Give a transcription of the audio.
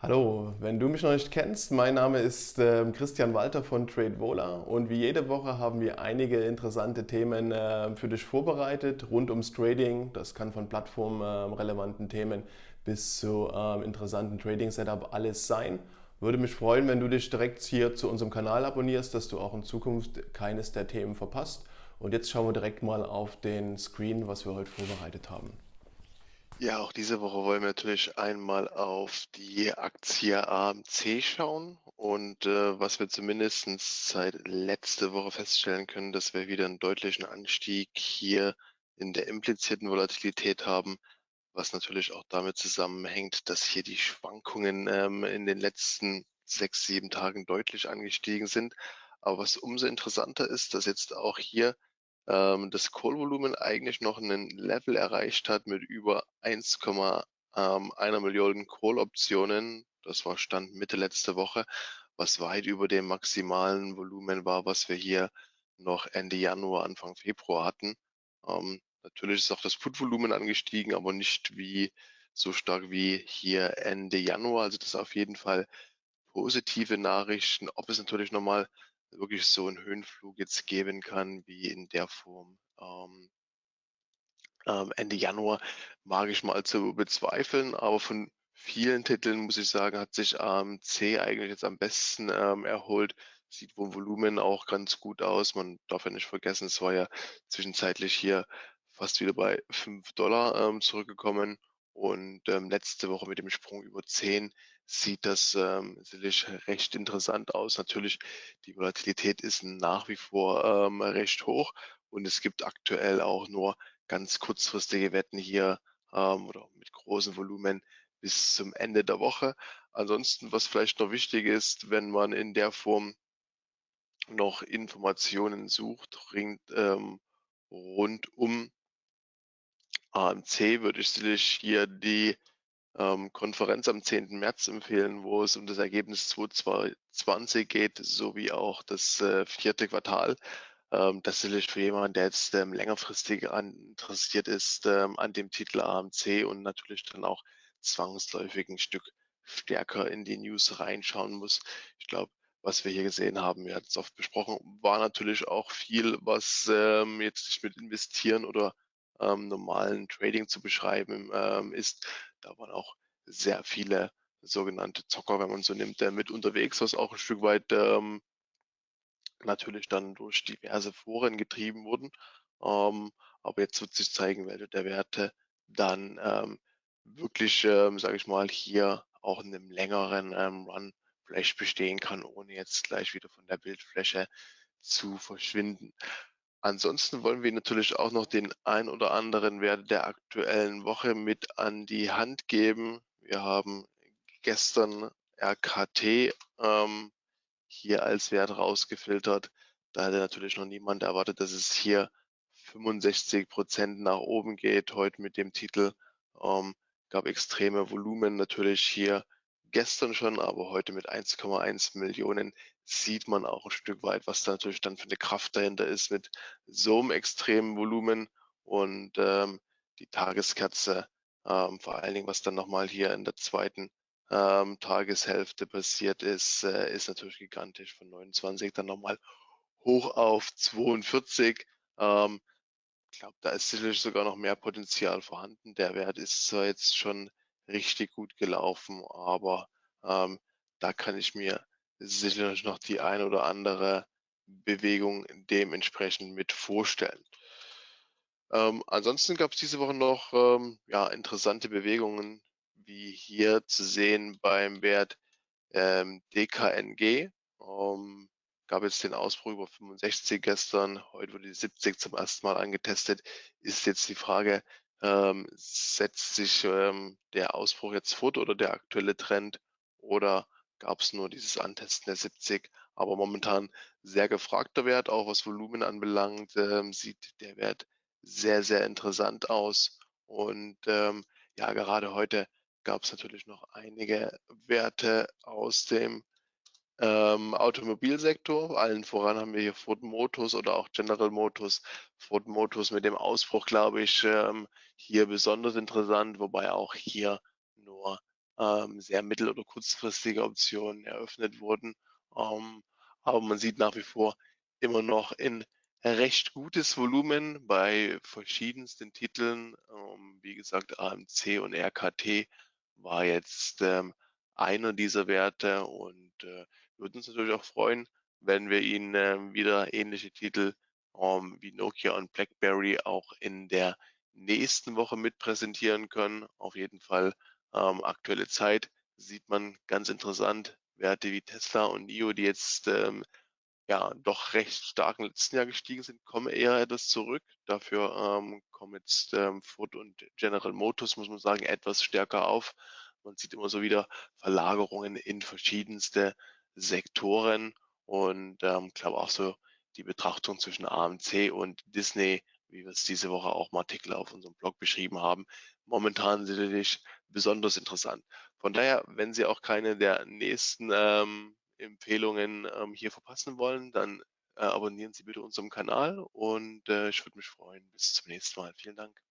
Hallo, wenn du mich noch nicht kennst, mein Name ist äh, Christian Walter von TradeVola und wie jede Woche haben wir einige interessante Themen äh, für dich vorbereitet rund ums Trading. Das kann von plattformrelevanten äh, Themen bis zu ähm, interessanten Trading-Setup alles sein. Würde mich freuen, wenn du dich direkt hier zu unserem Kanal abonnierst, dass du auch in Zukunft keines der Themen verpasst. Und jetzt schauen wir direkt mal auf den Screen, was wir heute vorbereitet haben. Ja, auch diese Woche wollen wir natürlich einmal auf die Aktie AMC schauen und äh, was wir zumindest seit letzte Woche feststellen können, dass wir wieder einen deutlichen Anstieg hier in der implizierten Volatilität haben, was natürlich auch damit zusammenhängt, dass hier die Schwankungen ähm, in den letzten sechs, sieben Tagen deutlich angestiegen sind. Aber was umso interessanter ist, dass jetzt auch hier ähm, das Call-Volumen eigentlich noch einen Level erreicht hat mit über 1,1 ähm, Million Call-Optionen. Das war Stand Mitte letzte Woche, was weit über dem maximalen Volumen war, was wir hier noch Ende Januar, Anfang Februar hatten. Ähm, natürlich ist auch das Put-Volumen angestiegen, aber nicht wie so stark wie hier Ende Januar. Also das ist auf jeden Fall positive Nachrichten. Ob es natürlich nochmal wirklich so einen Höhenflug jetzt geben kann wie in der Form ähm, ähm, Ende Januar, mag ich mal zu bezweifeln, aber von vielen Titeln muss ich sagen, hat sich AMC eigentlich jetzt am besten ähm, erholt. Sieht vom Volumen auch ganz gut aus. Man darf ja nicht vergessen, es war ja zwischenzeitlich hier fast wieder bei 5 Dollar ähm, zurückgekommen und ähm, letzte Woche mit dem Sprung über 10 sieht das ähm, sicherlich recht interessant aus. Natürlich, die Volatilität ist nach wie vor ähm, recht hoch und es gibt aktuell auch nur ganz kurzfristige Wetten hier ähm, oder mit großem Volumen bis zum Ende der Woche. Ansonsten, was vielleicht noch wichtig ist, wenn man in der Form noch Informationen sucht, ringt, ähm, rund um AMC würde ich sicherlich hier die ähm, Konferenz am 10. März empfehlen, wo es um das Ergebnis 2020 geht, sowie auch das äh, vierte Quartal. Ähm, das ist sicherlich für jemanden, der jetzt ähm, längerfristig an, interessiert ist ähm, an dem Titel AMC und natürlich dann auch zwangsläufig ein Stück stärker in die News reinschauen muss. Ich glaube, was wir hier gesehen haben, wir hatten es oft besprochen, war natürlich auch viel, was ähm, jetzt nicht mit investieren oder ähm, normalen Trading zu beschreiben ähm, ist. Da waren auch sehr viele sogenannte Zocker, wenn man so nimmt, äh, mit unterwegs, was auch ein Stück weit ähm, natürlich dann durch diverse Foren getrieben wurden. Ähm, aber jetzt wird sich zeigen, welche der Werte dann ähm, wirklich, ähm, sage ich mal, hier auch in einem längeren ähm, Run vielleicht bestehen kann, ohne jetzt gleich wieder von der Bildfläche zu verschwinden. Ansonsten wollen wir natürlich auch noch den ein oder anderen Wert der aktuellen Woche mit an die Hand geben. Wir haben gestern RKT ähm, hier als Wert rausgefiltert. Da hatte natürlich noch niemand erwartet, dass es hier 65 Prozent nach oben geht. Heute mit dem Titel ähm, gab extreme Volumen natürlich hier gestern schon, aber heute mit 1,1 Millionen sieht man auch ein Stück weit, was da natürlich dann für eine Kraft dahinter ist mit so einem extremen Volumen und ähm, die Tageskerze, ähm, vor allen Dingen, was dann nochmal hier in der zweiten ähm, Tageshälfte passiert ist, äh, ist natürlich gigantisch von 29 dann nochmal hoch auf 42. Ähm, ich glaube, da ist sicherlich sogar noch mehr Potenzial vorhanden. Der Wert ist zwar jetzt schon richtig gut gelaufen, aber ähm, da kann ich mir sicherlich noch die ein oder andere Bewegung dementsprechend mit vorstellen. Ähm, ansonsten gab es diese Woche noch ähm, ja, interessante Bewegungen, wie hier zu sehen beim Wert ähm, DKNG. Ähm, gab jetzt den Ausbruch über 65 gestern, heute wurde die 70 zum ersten Mal angetestet. Ist jetzt die Frage, ähm, setzt sich ähm, der Ausbruch jetzt fort oder der aktuelle Trend oder gab es nur dieses Antesten der 70? Aber momentan sehr gefragter Wert, auch was Volumen anbelangt, ähm, sieht der Wert sehr, sehr interessant aus. Und ähm, ja, gerade heute gab es natürlich noch einige Werte aus dem ähm, Automobilsektor. Allen voran haben wir hier Ford Motors oder auch General Motors. Ford Motors mit dem Ausbruch, glaube ich, ähm, hier besonders interessant, wobei auch hier ähm, sehr mittel- oder kurzfristige Optionen eröffnet wurden. Ähm, aber man sieht nach wie vor immer noch in recht gutes Volumen bei verschiedensten Titeln. Ähm, wie gesagt, AMC und RKT war jetzt ähm, einer dieser Werte und äh, würden uns natürlich auch freuen, wenn wir Ihnen ähm, wieder ähnliche Titel ähm, wie Nokia und BlackBerry auch in der nächsten Woche mit präsentieren können. Auf jeden Fall ähm, aktuelle Zeit sieht man ganz interessant Werte wie Tesla und NIO, die jetzt ähm, ja doch recht stark im letzten Jahr gestiegen sind, kommen eher etwas zurück. Dafür ähm, kommen jetzt ähm, Ford und General Motors, muss man sagen, etwas stärker auf. Man sieht immer so wieder Verlagerungen in verschiedenste Sektoren und ähm, glaube auch so die Betrachtung zwischen AMC und Disney, wie wir es diese Woche auch im Artikel auf unserem Blog beschrieben haben, momentan sicherlich besonders interessant. Von daher, wenn Sie auch keine der nächsten ähm, Empfehlungen ähm, hier verpassen wollen, dann äh, abonnieren Sie bitte unseren Kanal und äh, ich würde mich freuen. Bis zum nächsten Mal. Vielen Dank.